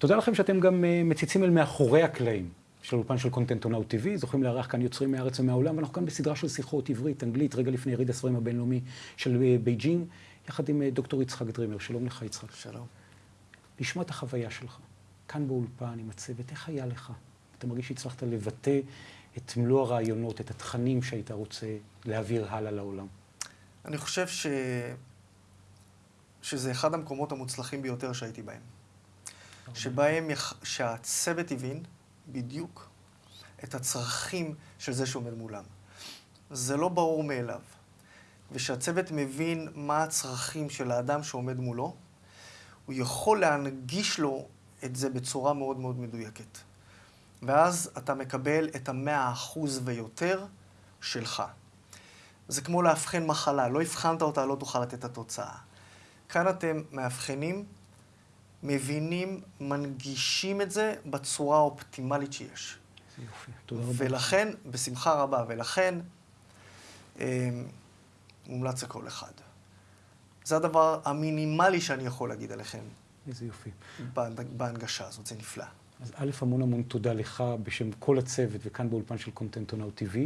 תודה לכם שאתם גם אה, מציצים אל מאחורי הקלעים של אולפן של Content Now TV. זוכים לארח כאן יוצרים מהארץ ומהעולם, ואנחנו כאן בסדרה של שיחות עברית, אנגלית, רגע לפני יריד הספרים הבינלאומי של אה, בייג'ינג, יחד עם אה, דוקטור יצחק דרימר. שלום לך, יצחק. שלום. לשמוע את החוויה שלך, כאן באולפן עם הצוות, איך היה לך? אתה מרגיש שהצלחת לבטא את מלוא הרעיונות, את התכנים שהיית רוצה להעביר הלאה לעולם? אני חושב ש... שזה אחד המקומות המוצלחים ביותר שהייתי בהם. שבהם יח... שהצוות הבין בדיוק את הצרכים של זה שעומד מולם. זה לא ברור מאליו. ושהצוות מבין מה הצרכים של האדם שעומד מולו, הוא יכול להנגיש לו את זה בצורה מאוד מאוד מדויקת. ואז אתה מקבל את המאה אחוז ויותר שלך. זה כמו לאבחן מחלה, לא הבחנת אותה, לא תוכל לתת את התוצאה. כאן אתם מאבחנים, מבינים, מנגישים את זה בצורה האופטימלית שיש. יופי, תודה רבה. ולכן, בשמחה רבה, ולכן אה, מומלץ לכל אחד. זה הדבר המינימלי שאני יכול להגיד עליכם איזה יופי. בהנגשה הזאת, זה נפלא. אז א', המון המון תודה לך בשם כל הצוות וכאן באולפן של קונטנט עונאו TV.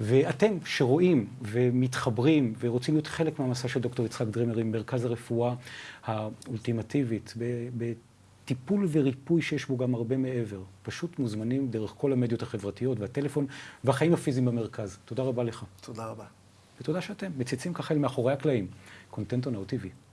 ואתם שרואים ומתחברים ורוצים להיות חלק מהמסע של דוקטור יצחק דרימר עם מרכז הרפואה האולטימטיבית, בטיפול וריפוי שיש בו גם הרבה מעבר. פשוט מוזמנים דרך כל המדיות החברתיות והטלפון והחיים הפיזיים במרכז. תודה רבה לך. תודה רבה. ותודה שאתם מציצים ככה אל מאחורי הקלעים. קונטנט עונאו TV.